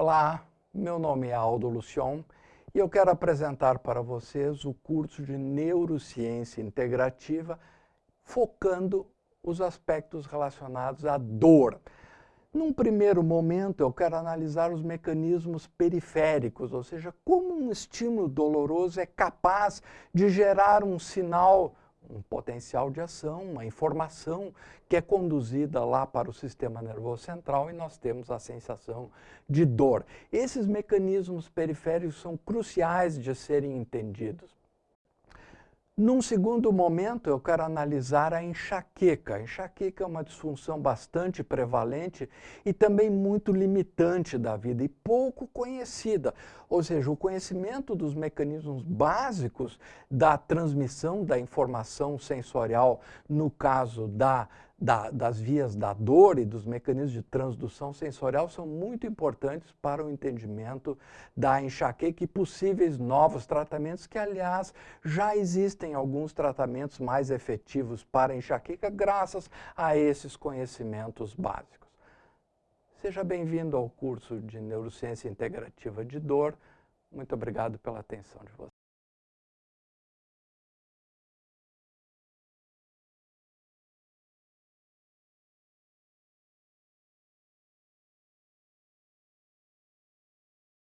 Olá, meu nome é Aldo Lucion e eu quero apresentar para vocês o curso de Neurociência Integrativa focando os aspectos relacionados à dor. Num primeiro momento, eu quero analisar os mecanismos periféricos, ou seja, como um estímulo doloroso é capaz de gerar um sinal um potencial de ação, uma informação que é conduzida lá para o sistema nervoso central e nós temos a sensação de dor. Esses mecanismos periféricos são cruciais de serem entendidos. Num segundo momento, eu quero analisar a enxaqueca. A enxaqueca é uma disfunção bastante prevalente e também muito limitante da vida e pouco conhecida. Ou seja, o conhecimento dos mecanismos básicos da transmissão da informação sensorial, no caso da da, das vias da dor e dos mecanismos de transdução sensorial são muito importantes para o entendimento da enxaqueca e possíveis novos tratamentos, que, aliás, já existem alguns tratamentos mais efetivos para a enxaqueca graças a esses conhecimentos básicos. Seja bem-vindo ao curso de Neurociência Integrativa de Dor. Muito obrigado pela atenção de vocês.